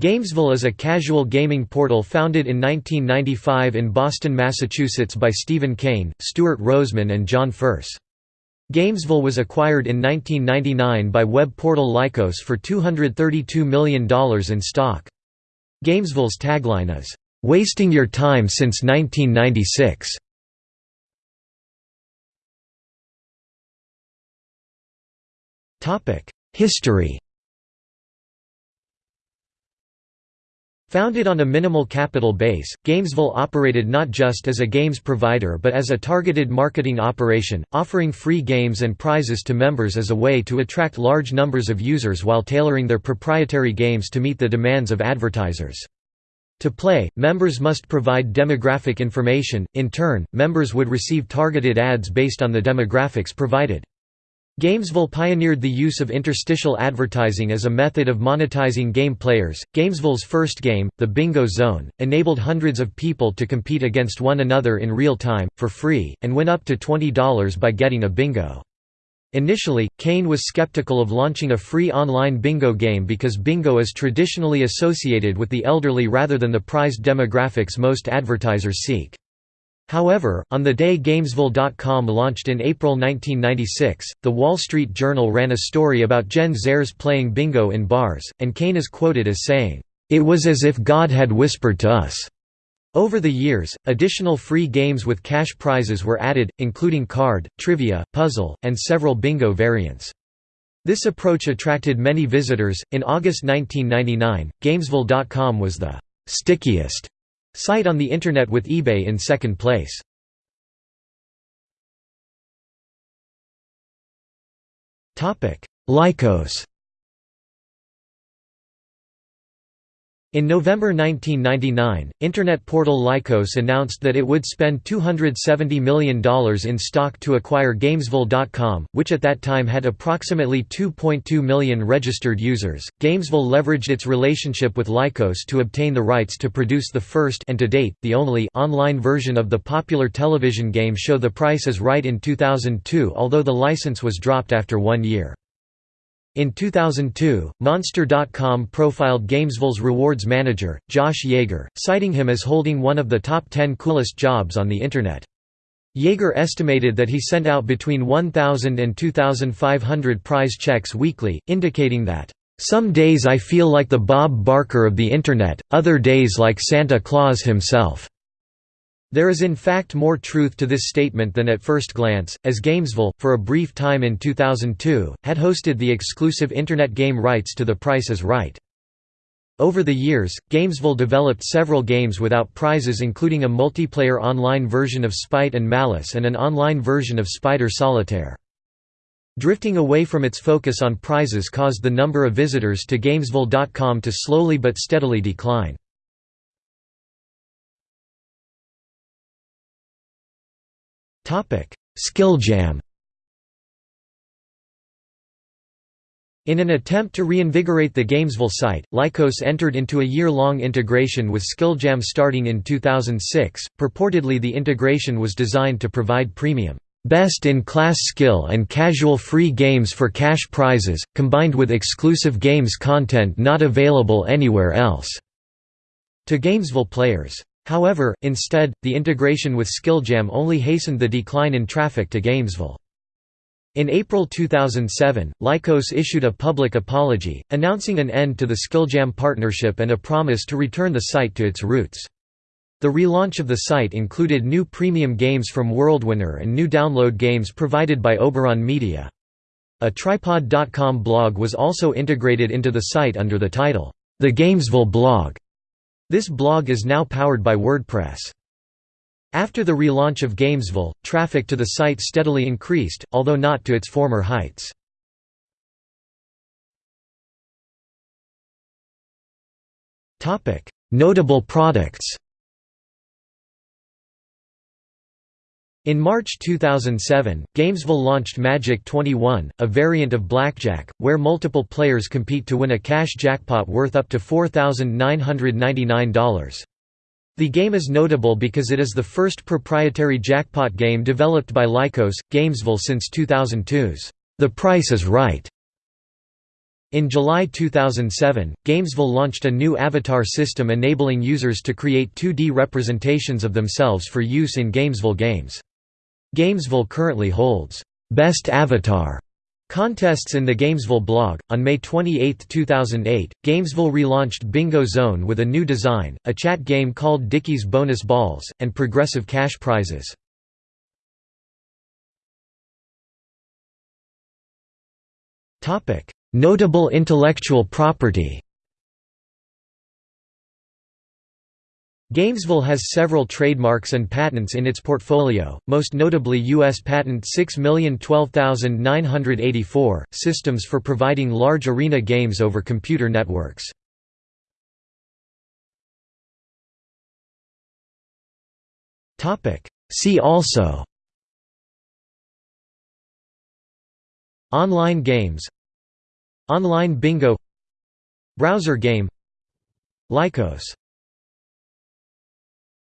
Gamesville is a casual gaming portal founded in 1995 in Boston, Massachusetts by Stephen Kane, Stuart Roseman and John Furse. Gamesville was acquired in 1999 by web portal Lycos for $232 million in stock. Gamesville's tagline is, "'Wasting your time since 1996". History Founded on a minimal capital base, Gamesville operated not just as a games provider but as a targeted marketing operation, offering free games and prizes to members as a way to attract large numbers of users while tailoring their proprietary games to meet the demands of advertisers. To play, members must provide demographic information, in turn, members would receive targeted ads based on the demographics provided. Gamesville pioneered the use of interstitial advertising as a method of monetizing game players. Gamesville's first game, The Bingo Zone, enabled hundreds of people to compete against one another in real time, for free, and win up to $20 by getting a bingo. Initially, Kane was skeptical of launching a free online bingo game because bingo is traditionally associated with the elderly rather than the prized demographics most advertisers seek. However, on the day Gamesville.com launched in April 1996, The Wall Street Journal ran a story about Gen Zers playing bingo in bars, and Kane is quoted as saying, "...it was as if God had whispered to us." Over the years, additional free games with cash prizes were added, including card, trivia, puzzle, and several bingo variants. This approach attracted many visitors. In August 1999, Gamesville.com was the stickiest Site on the Internet with eBay in second place. Lycos In November 1999, Internet portal Lycos announced that it would spend $270 million in stock to acquire Gamesville.com, which at that time had approximately 2.2 million registered users. Gamesville leveraged its relationship with Lycos to obtain the rights to produce the first and to date, the only online version of the popular television game show The Price is Right in 2002 although the license was dropped after one year. In 2002, Monster.com profiled Gamesville's rewards manager, Josh Yeager, citing him as holding one of the top 10 coolest jobs on the Internet. Yeager estimated that he sent out between 1,000 and 2,500 prize checks weekly, indicating that, "...some days I feel like the Bob Barker of the Internet, other days like Santa Claus himself." There is in fact more truth to this statement than at first glance, as Gamesville, for a brief time in 2002, had hosted the exclusive Internet game rights to The Price is Right. Over the years, Gamesville developed several games without prizes including a multiplayer online version of Spite and Malice and an online version of Spider Solitaire. Drifting away from its focus on prizes caused the number of visitors to Gamesville.com to slowly but steadily decline. Skilljam In an attempt to reinvigorate the Gamesville site, Lycos entered into a year-long integration with Skilljam starting in 2006. Purportedly the integration was designed to provide premium, best-in-class skill and casual free games for cash prizes, combined with exclusive games content not available anywhere else, to Gamesville players. However, instead, the integration with Skilljam only hastened the decline in traffic to Gamesville. In April 2007, Lycos issued a public apology, announcing an end to the Skilljam partnership and a promise to return the site to its roots. The relaunch of the site included new premium games from WorldWinner and new download games provided by Oberon Media. A Tripod.com blog was also integrated into the site under the title, The Gamesville Blog. This blog is now powered by WordPress. After the relaunch of Gamesville, traffic to the site steadily increased, although not to its former heights. Notable products In March 2007, Gamesville launched Magic 21, a variant of blackjack, where multiple players compete to win a cash jackpot worth up to $4,999. The game is notable because it is the first proprietary jackpot game developed by Lycos, Gamesville since 2002's The Price is Right. In July 2007, Gamesville launched a new avatar system enabling users to create 2D representations of themselves for use in Gamesville games. Gamesville currently holds Best Avatar contests in the Gamesville blog. On May 28, 2008, Gamesville relaunched Bingo Zone with a new design, a chat game called Dickie's Bonus Balls, and progressive cash prizes. Notable intellectual property Gamesville has several trademarks and patents in its portfolio, most notably U.S. Patent 6012984, systems for providing large arena games over computer networks. See also Online games Online bingo Browser game Lycos